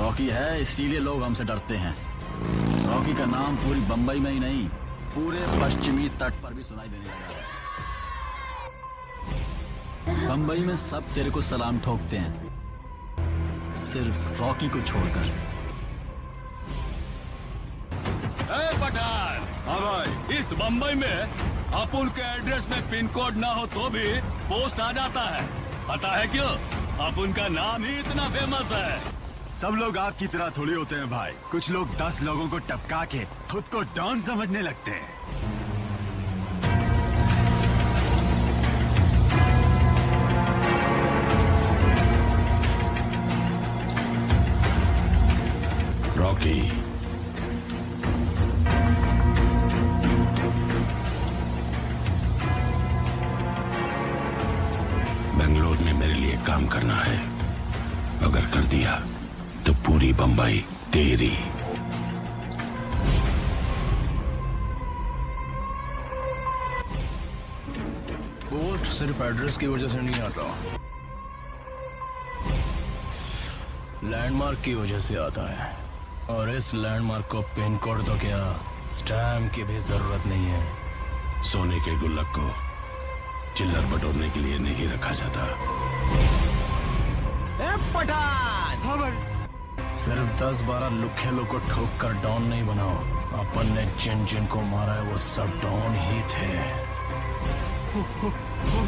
Rocky है इसीलिए लोग हमसे डरते हैं। रॉकी का नाम पूरी बंबई में ही नहीं पूरे पश्चिमी तट पर भी सुनाई देने लगा है। बंबई में सब तेरे को सलाम ठोकते हैं सिर्फ़ रॉकी को छोड़कर। पठान! हाँ भाई। इस बम्बई में अपुल के एड्रेस में पिन कोड ना हो तो भी पोस्ट आ जाता है। पता है क्यों? अपुन का नाम ही इतना फ़ेमस है। सब लोग आपकी तरह थोड़ी होते हैं भाई। कुछ लोग दस लोगों को टपका के खुद को डॉन समझने लगते हैं। रॉकी। बेंगलोर में मेरे लिए काम करना है। अगर कर दिया तो पूरी बंबई तेरी। पोस्ट सिर्फ़ एड्रेस की वजह से नहीं आता। लैंडमार्क की वजह से आता है। और इस लैंडमार्क को पिन कोड तो क्या? स्टैम्प की भी ज़रूरत नहीं है। सोने के गुल्लक को चिल्लर बटोरने के लिए नहीं रखा जाता। पठान! हाँ भाई। सिर्फ़ दस बारह लुखे लोग को ठोक कर डॉन नहीं बनाओ। अपन ने जिन जिन को मारा है, वो सब डॉन ही थे।